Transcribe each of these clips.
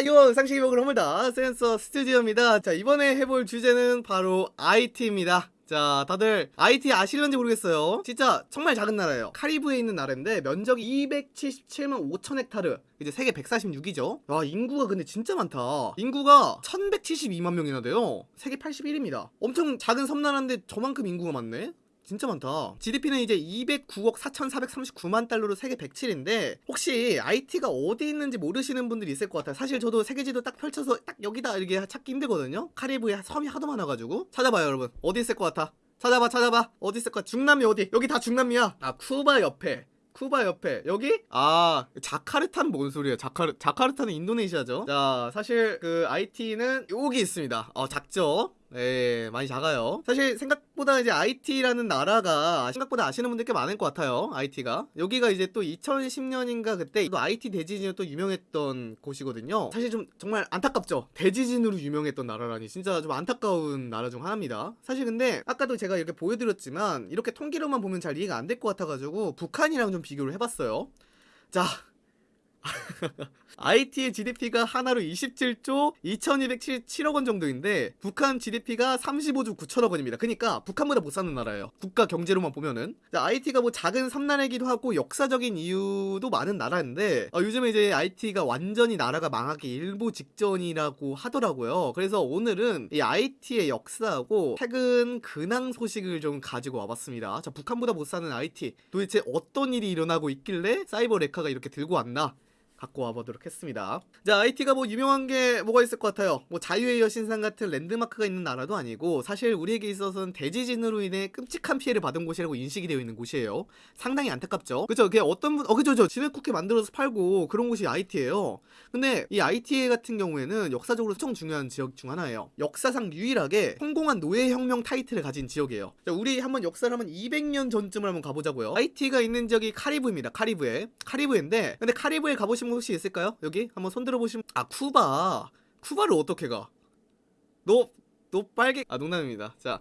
이거 상식이 먹을 허물다. 센서 스튜디오입니다. 자 이번에 해볼 주제는 바로 IT입니다. 자 다들 IT 아시는지 모르겠어요. 진짜 정말 작은 나라예요. 카리브에 있는 나라인데 면적이 277만 5천 헥타르. 이제 세계 146이죠. 와 인구가 근데 진짜 많다. 인구가 1172만 명이나 돼요. 세계 81입니다. 엄청 작은 섬나라인데 저만큼 인구가 많네 진짜 많다. GDP는 이제 209억 4,439만 달러로 세계 107인데 혹시 IT가 어디 있는지 모르시는 분들이 있을 것 같아요. 사실 저도 세계지도 딱 펼쳐서 딱 여기다 이렇게 찾기 힘들거든요. 카리브에 섬이 하도 많아가지고 찾아봐요, 여러분. 어디 있을 것 같아? 찾아봐, 찾아봐. 어디 있을 것 같아? 중남미 어디? 여기 다 중남미야. 아, 쿠바 옆에. 쿠바 옆에 여기 아 자카르타는 뭔 소리예요 자카르 자카르타는 인도네시아죠 자 사실 그 IT는 여기 있습니다 어 작죠 네, 많이 작아요. 사실 생각보다 이제 IT라는 나라가 생각보다 아시는 분들 꽤 많을 것 같아요. IT가. 여기가 이제 또 2010년인가 그때 또 IT 대지진으로 또 유명했던 곳이거든요. 사실 좀 정말 안타깝죠. 대지진으로 유명했던 나라라니 진짜 좀 안타까운 나라 중 하나입니다. 사실 근데 아까도 제가 이렇게 보여드렸지만 이렇게 통계로만 보면 잘 이해가 안 될 것 같아가지고 북한이랑 좀 비교를 해봤어요. 자, IT의 GDP가 하나로 27조 2277억 원 정도인데 북한 GDP가 35조 9천억 원입니다. 그러니까 북한보다 못 사는 나라예요. 국가 경제로만 보면은 IT가 뭐 작은 섬나라이기도 하고 역사적인 이유도 많은 나라인데 어, 요즘에 이제 IT가 완전히 나라가 망하기 일보 직전이라고 하더라고요. 그래서 오늘은 이 IT의 역사하고 최근 근황 소식을 좀 가지고 와봤습니다. 자 북한보다 못 사는 IT 도대체 어떤 일이 일어나고 있길래 사이버 레카가 이렇게 들고 왔나? 갖고 와보도록 했습니다. 자, IT가 뭐 유명한 게 뭐가 있을 것 같아요. 뭐 자유의 여신상 같은 랜드마크가 있는 나라도 아니고 사실 우리에게 있어서는 대지진으로 인해 끔찍한 피해를 받은 곳이라고 인식이 되어 있는 곳이에요. 상당히 안타깝죠. 그죠? 그게 어떤 분, 어, 그죠, 저 진흙쿠키 만들어서 팔고 그런 곳이 IT예요. 근데 이 IT 같은 경우에는 역사적으로 엄청 중요한 지역 중 하나예요. 역사상 유일하게 성공한 노예혁명 타이틀을 가진 지역이에요. 자, 우리 한번 역사를 한번 200년 전쯤을 한번 가보자고요. IT가 있는 지역이 카리브입니다. 카리브에. 카리브인데, 근데 카리브에 가보 신 분 혹시 있을까요? 여기 한번 손 들어보시면 아 쿠바 쿠바를 어떻게 가? 너너 빨개 아 농담입니다. 자 아,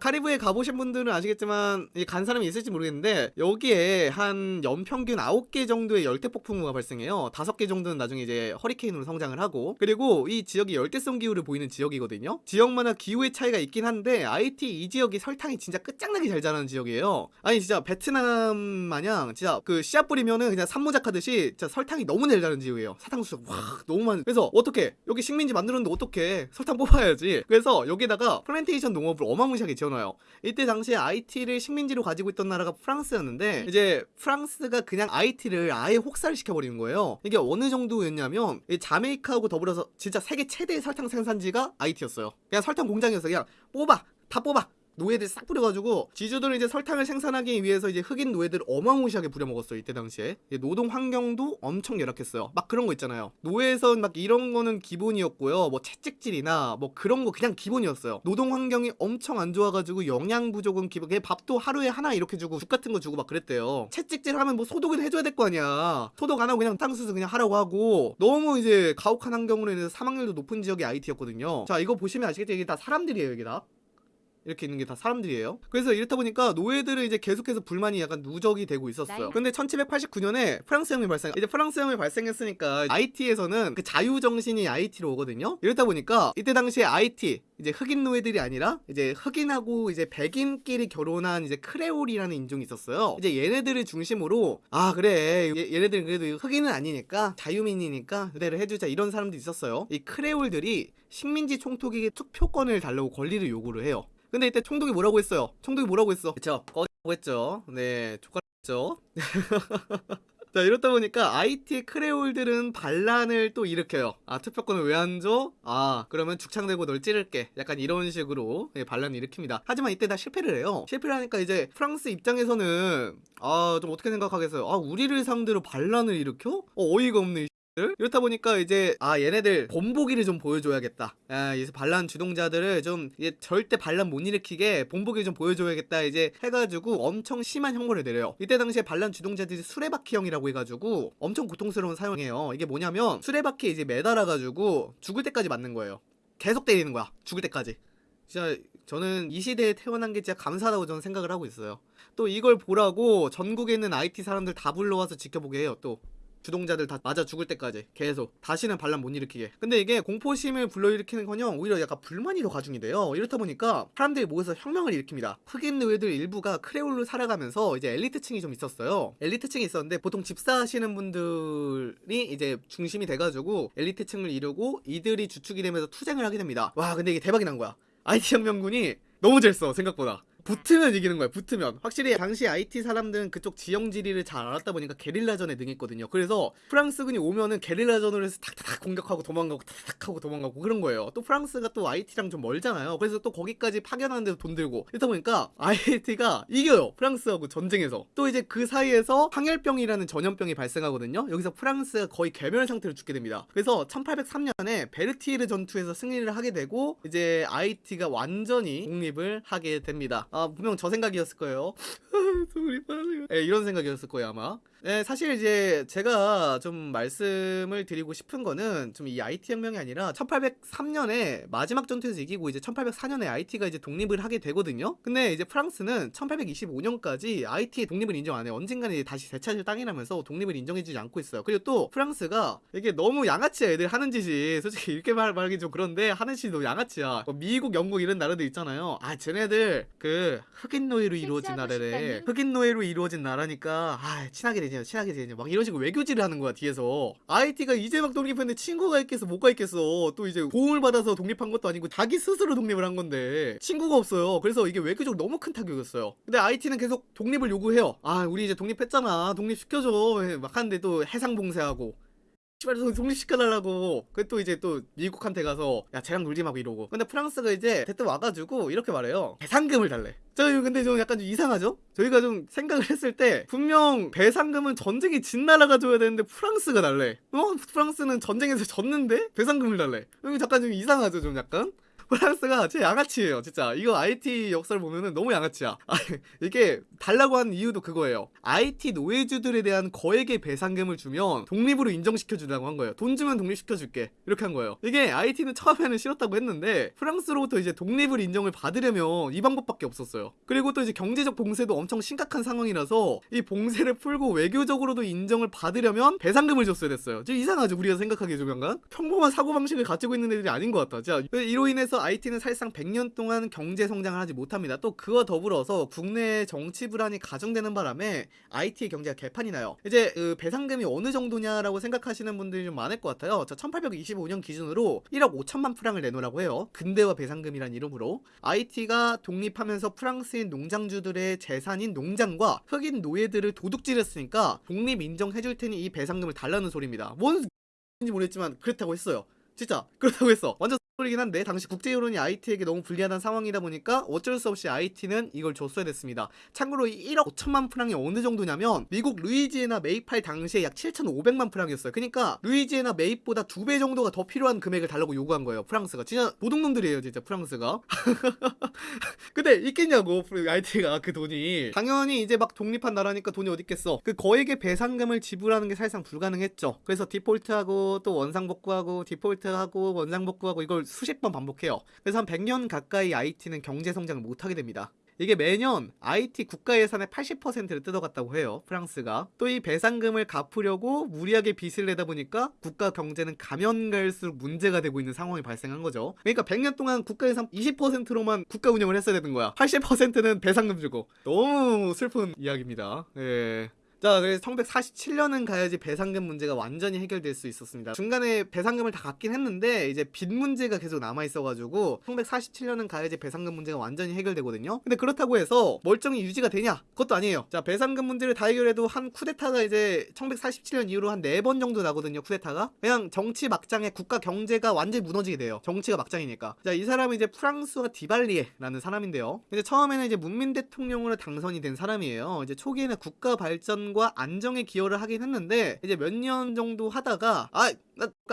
카리브에 가보신 분들은 아시겠지만 간 사람이 있을지 모르겠는데 여기에 한 연평균 9개 정도의 열대폭풍우가 발생해요. 5개 정도는 나중에 이제 허리케인으로 성장을 하고 그리고 이 지역이 열대성 기후를 보이는 지역이거든요. 지역마다 기후의 차이가 있긴 한데 IT 이 지역이 설탕이 진짜 끝장나게 잘 자라는 지역이에요. 아니 진짜 베트남 마냥 진짜 그 씨앗 뿌리면은 그냥 산모작 하듯이 진짜 설탕이 너무 잘 자라는 지역이에요. 사탕수수 와 너무 많은 그래서 어떻게 여기 식민지 만들었는데 어떻게 설탕 뽑아야지. 그래서 여기다가 플랜테이션 농업을 어마무시하게 지어놔요. 이때 당시에 아이티를 식민지로 가지고 있던 나라가 프랑스였는데 이제 프랑스가 그냥 아이티를 아예 혹사를 시켜버리는 거예요. 이게 어느 정도였냐면 자메이카하고 더불어서 진짜 세계 최대 설탕 생산지가 아이티였어요. 그냥 설탕 공장이었어. 그냥 뽑아 다 뽑아 노예들 싹 뿌려가지고 지주들은 이제 설탕을 생산하기 위해서 이제 흑인 노예들을 어마무시하게 부려먹었어요 이때 당시에. 노동 환경도 엄청 열악했어요. 막 그런 거 있잖아요. 노예선 막 이런 거는 기본이었고요. 뭐 채찍질이나 뭐 그런 거 그냥 기본이었어요. 노동 환경이 엄청 안 좋아가지고 영양 부족은 기본 밥도 하루에 하나 이렇게 주고 죽 같은 거 주고 막 그랬대요. 채찍질 하면 뭐 소독을 해줘야 될 거 아니야. 소독 안 하고 그냥 땅수수 그냥 하라고 하고 너무 이제 가혹한 환경으로 인해서 사망률도 높은 지역이 IT였거든요. 자 이거 보시면 아시겠죠? 이게 다 사람들이에요 여기 다 이렇게 있는 게 다 사람들이에요. 그래서 이렇다 보니까 노예들은 이제 계속해서 불만이 약간 누적이 되고 있었어요. 근데 1789년에 프랑스혁명이 발생. 이제 프랑스혁명이 발생했으니까 IT에서는 그 자유 정신이 IT로 오거든요. 이렇다 보니까 이때 당시에 IT 이제 흑인 노예들이 아니라 이제 흑인하고 이제 백인끼리 결혼한 이제 크레올이라는 인종이 있었어요. 이제 얘네들을 중심으로 아 그래 얘, 얘네들은 그래도 흑인은 아니니까 자유민이니까 그대로 해주자 이런 사람도 있었어요. 이 크레올들이 식민지 총독에게 투표권을 달라고 권리를 요구를 해요. 근데 이때 총독이 뭐라고 했어요? 총독이 뭐라고 했어? 그쵸. 꺼라고 했죠. 네. 족가했죠. 자 이렇다 보니까 IT 크레올들은 반란을 또 일으켜요. 아 투표권을 왜 안 줘? 아 그러면 죽창 들고 널 찌를게. 약간 이런 식으로 예, 반란을 일으킵니다. 하지만 이때 다 실패를 해요. 실패를 하니까 이제 프랑스 입장에서는 아 좀 어떻게 생각하겠어요? 아 우리를 상대로 반란을 일으켜? 어, 어이가 없네 이렇다 보니까 이제 아 얘네들 본보기를 좀 보여줘야겠다. 아, 이제 반란 주동자들을 좀 절대 반란 못 일으키게 본보기를 좀 보여줘야겠다 이제 해가지고 엄청 심한 형벌을 내려요. 이때 당시에 반란 주동자들이 수레바퀴형이라고 해가지고 엄청 고통스러운 사용이에요. 이게 뭐냐면 수레바퀴에 이제 매달아가지고 죽을 때까지 맞는 거예요. 계속 때리는 거야 죽을 때까지. 진짜 저는 이 시대에 태어난 게 진짜 감사하다고 저는 생각을 하고 있어요. 또 이걸 보라고 전국에 있는 IT 사람들 다 불러와서 지켜보게 해요 또 주동자들 다 맞아 죽을 때까지 계속 다시는 반란 못 일으키게. 근데 이게 공포심을 불러일으키는커녕 오히려 약간 불만이 더 가중이 돼요. 이렇다 보니까 사람들이 모여서 혁명을 일으킵니다. 흑인 노예들 일부가 크레올로 살아가면서 이제 엘리트층이 좀 있었어요. 엘리트층이 있었는데 보통 집사하시는 분들이 이제 중심이 돼가지고 엘리트층을 이루고 이들이 주축이 되면서 투쟁을 하게 됩니다. 와 근데 이게 대박이 난 거야. IT 혁명군이 너무 잘써 생각보다 붙으면 이기는 거야 붙으면. 확실히 당시 IT 사람들은 그쪽 지형 지리를 잘 알았다 보니까 게릴라전에 능했거든요. 그래서 프랑스군이 오면은 게릴라전으로 해서 탁탁탁 공격하고 도망가고 탁탁 하고 도망가고 그런 거예요. 또 프랑스가 또 IT랑 좀 멀잖아요. 그래서 또 거기까지 파견하는데도 돈 들고. 이러다 보니까 IT가 이겨요 프랑스하고 전쟁에서. 또 이제 그 사이에서 황열병이라는 전염병이 발생하거든요. 여기서 프랑스가 거의 괴멸 상태로 죽게 됩니다. 그래서 1803년에 베르티르 전투에서 승리를 하게 되고 이제 IT가 완전히 독립을 하게 됩니다. 아 분명 저 생각이었을 거예요 독립하는 거. 예, 이런 생각이었을 거예요 아마 네, 사실 이제 제가 좀 말씀을 드리고 싶은 거는 좀 이 IT 혁명이 아니라 1803년에 마지막 전투에서 이기고 이제 1804년에 IT가 이제 독립을 하게 되거든요. 근데 이제 프랑스는 1825년까지 IT 독립을 인정 안 해요. 언젠가는 이제 다시 되찾을 땅이라면서 독립을 인정해주지 않고 있어요. 그리고 또 프랑스가 이게 너무 양아치야 애들 하는 짓이 솔직히 이렇게 말, 말하기 좀 그런데 하는 짓이 너무 양아치야. 뭐 미국, 영국 이런 나라들 있잖아요. 아 쟤네들 그 흑인 노예로 이루어진 나라래. 싶다니? 흑인 노예로 이루어진 나라니까 아 친하게 되냐 친하게 되냐 막 이런 식으로 외교질을 하는 거야 뒤에서. IT가 이제 막 독립했는데 친구가 있겠어 뭐가 있겠어. 또 이제 도움을 받아서 독립한 것도 아니고 자기 스스로 독립을 한 건데 친구가 없어요. 그래서 이게 외교적으로 너무 큰 타격이었어요. 근데 IT는 계속 독립을 요구해요. 아 우리 이제 독립했잖아. 독립시켜줘. 막 하는데 또 해상봉쇄하고 씨발 저 독립시켜달라고 그또 이제 또 미국한테 가서 야 쟤랑 놀지 마고 이러고 근데 프랑스가 이제 대뜸 와가지고 이렇게 말해요 배상금을 달래 저 근데 좀 약간 좀 이상하죠? 저희가 좀 생각을 했을 때 분명 배상금은 전쟁이 진 나라가 줘야 되는데 프랑스가 달래 어? 프랑스는 전쟁에서 졌는데 배상금을 달래 이거 잠깐 좀 이상하죠 좀 약간? 프랑스가 진짜 양아치예요 진짜. 이거 IT 역사를 보면은 너무 양아치야. 아, 이게 달라고 한 이유도 그거예요. IT 노예주들에 대한 거액의 배상금을 주면 독립으로 인정시켜주라고 한 거예요. 돈 주면 독립시켜줄게. 이렇게 한 거예요. 이게 IT는 처음에는 싫었다고 했는데 프랑스로부터 이제 독립을 인정을 받으려면 이 방법밖에 없었어요. 그리고 또 이제 경제적 봉쇄도 엄청 심각한 상황이라서 이 봉쇄를 풀고 외교적으로도 인정을 받으려면 배상금을 줬어야 됐어요. 좀 이상하죠 우리가 생각하기에 좀 약간? 평범한 사고방식을 가지고 있는 애들이 아닌 것 같아. 자 이로 인해 서 IT는 사실상 100년 동안 경제 성장을 하지 못합니다. 또 그와 더불어서 국내 정치 불안이 가중되는 바람에 IT의 경제가 개판이 나요. 이제 그 배상금이 어느 정도냐라고 생각하시는 분들이 좀 많을 것 같아요. 자 1825년 기준으로 1억 5천만 프랑을 내놓으라고 해요. 근대화 배상금이란 이름으로. IT가 독립하면서 프랑스인 농장주들의 재산인 농장과 흑인 노예들을 도둑질했으니까 독립 인정해줄 테니 이 배상금을 달라는 소리입니다. 뭔 인지 모르겠지만 그렇다고 했어요 진짜 그렇다고 했어 완전 소리긴 한데 당시 국제 여론이 IT에게 너무 불리하다는 상황이다 보니까 어쩔 수 없이 IT는 이걸 줬어야 됐습니다. 참고로 이 1억 5천만 프랑이 어느 정도냐면 미국 루이지애나 매입할 당시에 약 7,500만 프랑이었어요. 그러니까 루이지애나 매입보다 두 배 정도가 더 필요한 금액을 달라고 요구한 거예요. 프랑스가 진짜 도둑놈들이에요, 진짜 프랑스가. 근데 있겠냐고 IT가 그 돈이 당연히 이제 막 독립한 나라니까 돈이 어디 있겠어. 그 거액의 배상금을 지불하는 게 사실상 불가능했죠. 그래서 디폴트하고 또 원상복구하고 디폴트 하고 원상복구하고 이걸 수십 번 반복해요. 그래서 한 100년 가까이 IT는 경제 성장을 못하게 됩니다. 이게 매년 IT 국가 예산의 80%를 뜯어갔다고 해요. 프랑스가. 또 이 배상금을 갚으려고 무리하게 빚을 내다 보니까 국가 경제는 가면 갈수록 문제가 되고 있는 상황이 발생한 거죠. 그러니까 100년 동안 국가 예산 20%로만 국가 운영을 했어야 되는 거야. 80%는 배상금 주고. 너무 슬픈 이야기입니다. 예. 자, 그래서 1947년은 가야지 배상금 문제가 완전히 해결될 수 있었습니다. 중간에 배상금을 다 갚긴 했는데 이제 빚 문제가 계속 남아 있어가지고 1947년은 가야지 배상금 문제가 완전히 해결되거든요. 근데 그렇다고 해서 멀쩡히 유지가 되냐? 그것도 아니에요. 자, 배상금 문제를 다 해결해도 한 쿠데타가 이제 1947년 이후로 한네번 정도 나거든요. 쿠데타가 그냥 정치 막장에 국가 경제가 완전히 무너지게 돼요. 정치가 막장이니까. 자, 이 사람은 이제 프랑스와 디발리에라는 사람인데요. 근데 처음에는 이제 문민 대통령으로 당선이 된 사람이에요. 이제 초기에는 국가 발전 과 안정에 기여를 하긴 했는데 이제 몇 년 정도 하다가 아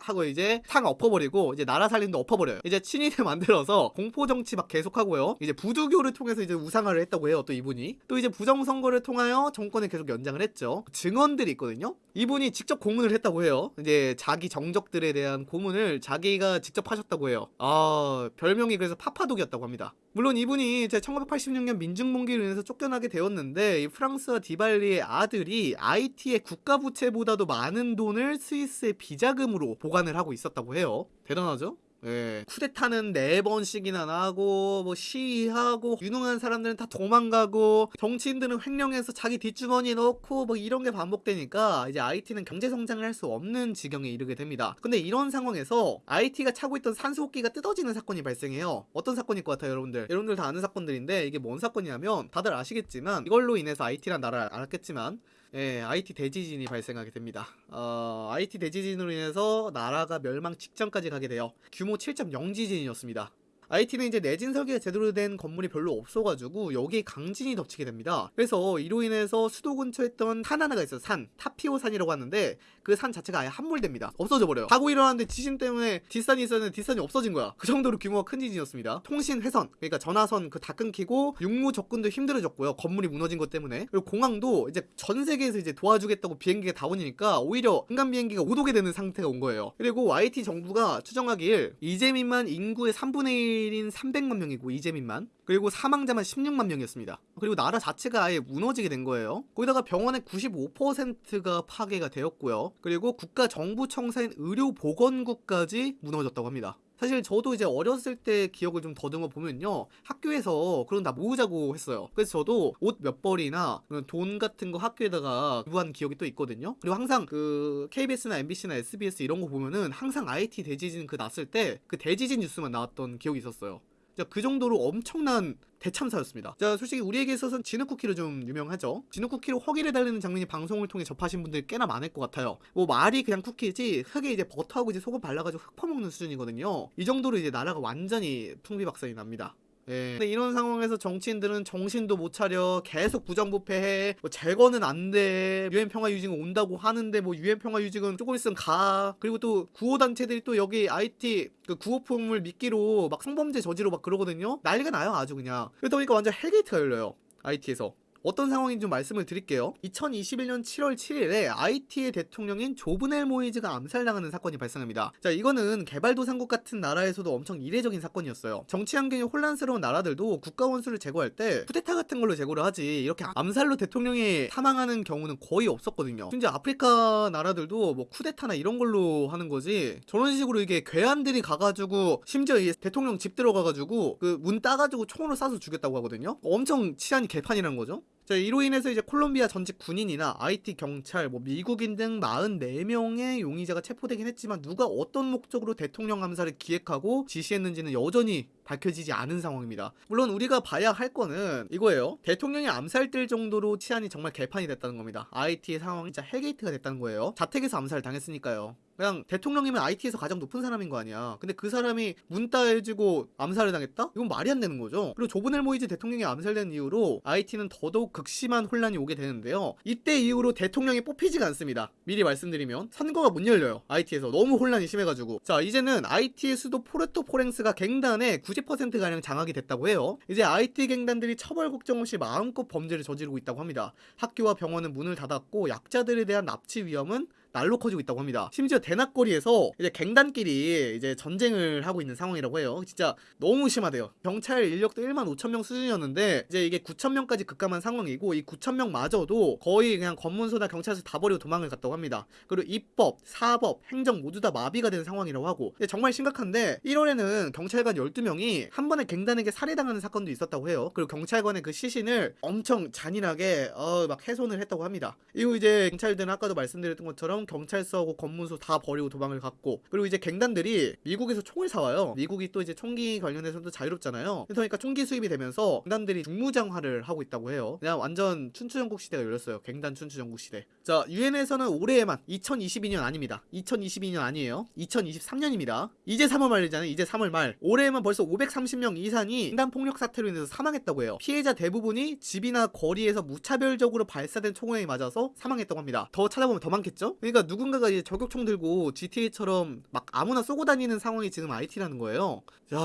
하고 이제 상 엎어버리고 이제 나라 살림도 엎어버려요. 이제 친위대 만들어서 공포 정치 막 계속하고요. 이제 부두교를 통해서 이제 우상화를 했다고 해요. 또 이분이 또 이제 부정 선거를 통하여 정권을 계속 연장을 했죠. 증언들이 있거든요. 이분이 직접 고문을 했다고 해요. 이제 자기 정적들에 대한 고문을 자기가 직접 하셨다고 해요. 아 별명이 그래서 파파독이었다고 합니다. 물론 이분이 제 1986년 민중봉기로 인해서 쫓겨나게 되었는데 이 프랑스와 디발리의 아들이 IT의 국가 부채보다도 많은 돈을 스위스의 비자금으로 보관을 하고 있었다고 해요. 대단하죠? 예. 쿠데타는 네 번씩이나 나고 뭐 시위하고 유능한 사람들은 다 도망가고 정치인들은 횡령해서 자기 뒷주머니에 넣고 뭐 이런 게 반복되니까 이제 IT는 경제 성장을 할 수 없는 지경에 이르게 됩니다. 근데 이런 상황에서 IT가 차고 있던 산소호흡기가 뜯어지는 사건이 발생해요. 어떤 사건일 것 같아요, 여러분들? 여러분들 다 아는 사건들인데 이게 뭔 사건이냐면 다들 아시겠지만 이걸로 인해서 IT란 나라를 알았겠지만 예, IT 대지진이 발생하게 됩니다. 어, IT 대지진으로 인해서 나라가 멸망 직전까지 가게 돼요. 규모 7.0 지진이었습니다. IT는 이제 내진 설계가 제대로 된 건물이 별로 없어가지고 여기에 강진이 덮치게 됩니다. 그래서 이로 인해서 수도 근처에 있던 산 하나가 있어요. 산 타피오 산이라고 하는데 그 산 자체가 아예 함몰됩니다. 없어져 버려요. 가고 일어났는데 지진 때문에 뒷산이 있었는데 뒷산이 없어진 거야. 그 정도로 규모가 큰 지진이었습니다. 통신 회선 그러니까 전화선 그 다 끊기고 육무 접근도 힘들어졌고요. 건물이 무너진 것 때문에 그리고 공항도 이제 전 세계에서 이제 도와주겠다고 비행기가 다 오니까 오히려 민간 비행기가 못 오게 되는 상태가 온 거예요. 그리고 YT 정부가 추정하길 이재민만 인구의 3분의 1인 300만 명이고 이재민만 그리고 사망자만 16만 명이었습니다. 그리고 나라 자체가 아예 무너지게 된 거예요. 거기다가 병원의 95%가 파괴가 되었고요. 그리고 국가 정부 청사인 의료보건국까지 무너졌다고 합니다. 사실 저도 이제 어렸을 때 기억을 좀 더듬어 보면요. 학교에서 그런 다 모으자고 했어요. 그래서 저도 옷 몇 벌이나 돈 같은 거 학교에다가 유한 기억이 또 있거든요. 그리고 항상 그 KBS나 MBC나 SBS 이런 거 보면은 항상 IT 대지진 그 났을 때 그 대지진 뉴스만 나왔던 기억이 있었어요 그 정도로 엄청난 대참사였습니다. 자, 솔직히 우리에게 있어서는 진흙쿠키로 좀 유명하죠. 진흙쿠키로 허기를 달리는 장면이 방송을 통해 접하신 분들 꽤나 많을 것 같아요. 뭐 말이 그냥 쿠키지 흙에 이제 버터하고 이제 소금 발라가지고 흙 퍼먹는 수준이거든요. 이 정도로 이제 나라가 완전히 풍비박산이 납니다. 예. 근데 이런 상황에서 정치인들은 정신도 못 차려. 계속 부정부패해. 뭐 재건은 안돼. 유엔 평화 유지가 온다고 하는데 뭐 유엔 평화 유지는 조금 있으면 가. 그리고 또 구호 단체들이 또 여기 아이티 그 구호품을 미끼로 막 성범죄 저지르고 막 그러거든요. 난리가 나요 아주 그냥. 그러다 보니까 완전 헬게이트가 열려요 IT에서 어떤 상황인지 좀 말씀을 드릴게요. 2021년 7월 7일에 아이티의 대통령인 조브넬 모이즈가 암살당하는 사건이 발생합니다. 자, 이거는 개발도상국 같은 나라에서도 엄청 이례적인 사건이었어요. 정치 환경이 혼란스러운 나라들도 국가 원수를 제거할 때 쿠데타 같은 걸로 제거를 하지 이렇게 암살로 대통령이 사망하는 경우는 거의 없었거든요. 심지어 아프리카 나라들도 뭐 쿠데타나 이런 걸로 하는 거지 저런 식으로 이게 괴한들이 가가지고 심지어 이 대통령 집 들어가가지고 그 문 따가지고 총으로 쏴서 죽였다고 하거든요. 엄청 치안이 개판이라는 거죠. 자, 이로 인해서 이제 콜롬비아 전직 군인이나 아이티 경찰, 뭐 미국인 등 44명의 용의자가 체포되긴 했지만 누가 어떤 목적으로 대통령 암살을 기획하고 지시했는지는 여전히 밝혀지지 않은 상황입니다. 물론 우리가 봐야 할 거는 이거예요. 대통령이 암살될 정도로 치안이 정말 개판이 됐다는 겁니다. IT의 상황이 진짜 헬게이트가 됐다는 거예요. 자택에서 암살 당했으니까요. 그냥 대통령이면 아이티에서 가장 높은 사람인 거 아니야. 근데 그 사람이 문 따여지고 암살을 당했다? 이건 말이 안 되는 거죠. 그리고 조브넬 모이즈 대통령이 암살된 이후로 아이티는 더더욱 극심한 혼란이 오게 되는데요. 이때 이후로 대통령이 뽑히지가 않습니다. 미리 말씀드리면 선거가 못 열려요. 아이티에서 너무 혼란이 심해가지고 자 이제는 아이티의 수도 포르토프랭스가 갱단의 90%가량 장악이 됐다고 해요. 이제 아이티 갱단들이 처벌 걱정 없이 마음껏 범죄를 저지르고 있다고 합니다. 학교와 병원은 문을 닫았고 약자들에 대한 납치 위험은 날로 커지고 있다고 합니다. 심지어 대낮거리에서 이제 갱단끼리 이제 전쟁을 하고 있는 상황이라고 해요. 진짜 너무 심하대요. 경찰 인력도 1만 5천 명 수준이었는데 이제 이게 9천 명까지 급감한 상황이고 이 9천 명마저도 거의 그냥 검문소나 경찰서 다 버리고 도망을 갔다고 합니다. 그리고 입법, 사법, 행정 모두 다 마비가 된 상황이라고 하고 정말 심각한데 1월에는 경찰관 12명이 한 번에 갱단에게 살해당하는 사건도 있었다고 해요. 그리고 경찰관의 그 시신을 엄청 잔인하게 어, 막 훼손을 했다고 합니다. 이후 이제 경찰들은 아까도 말씀드렸던 것처럼 경찰서하고 검문소 다 버리고 도망을 갔고 그리고 이제 갱단들이 미국에서 총을 사와요. 미국이 또 이제 총기 관련해서도 자유롭잖아요. 그러니까 총기 수입이 되면서 갱단들이 중무장화를 하고 있다고 해요. 그냥 완전 춘추전국 시대가 열렸어요. 갱단 춘추전국 시대. 자 유엔에서는 올해에만 2022년 아닙니다. 2022년 아니에요. 2023년입니다. 이제 3월 말이잖아요. 이제 3월 말. 올해에만 벌써 530명 이상이 갱단 폭력 사태로 인해서 사망했다고 해요. 피해자 대부분이 집이나 거리에서 무차별적으로 발사된 총에 맞아서 사망했다고 합니다. 더 찾아보면 더 많겠죠? 그러니까 누군가가 이제 저격총 들고 GTA처럼 막 아무나 쏘고 다니는 상황이 지금 IT라는 거예요. 야,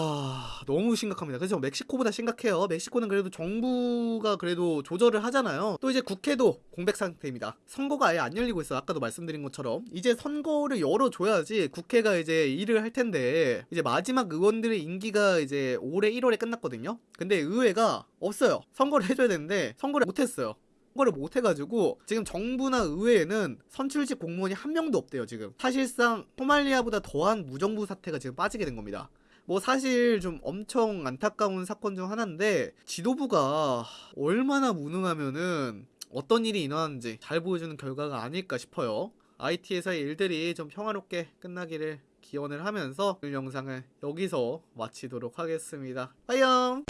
너무 심각합니다. 그래서 멕시코보다 심각해요. 멕시코는 그래도 정부가 그래도 조절을 하잖아요. 또 이제 국회도 공백 상태입니다. 선거가 아예 안 열리고 있어요. 아까도 말씀드린 것처럼 이제 선거를 열어줘야지 국회가 이제 일을 할 텐데 이제 마지막 의원들의 임기가 이제 올해 1월에 끝났거든요. 근데 의회가 없어요. 선거를 해줘야 되는데 선거를 못했어요. 선거를 못해가지고 지금 정부나 의회에는 선출직 공무원이 한 명도 없대요 지금. 사실상 소말리아보다 더한 무정부 사태가 지금 빠지게 된 겁니다. 뭐 사실 좀 엄청 안타까운 사건 중 하나인데 지도부가 얼마나 무능하면은 어떤 일이 일어나는지 잘 보여주는 결과가 아닐까 싶어요. IT에서의 일들이 좀 평화롭게 끝나기를 기원을 하면서 오늘 영상을 여기서 마치도록 하겠습니다. 빠이염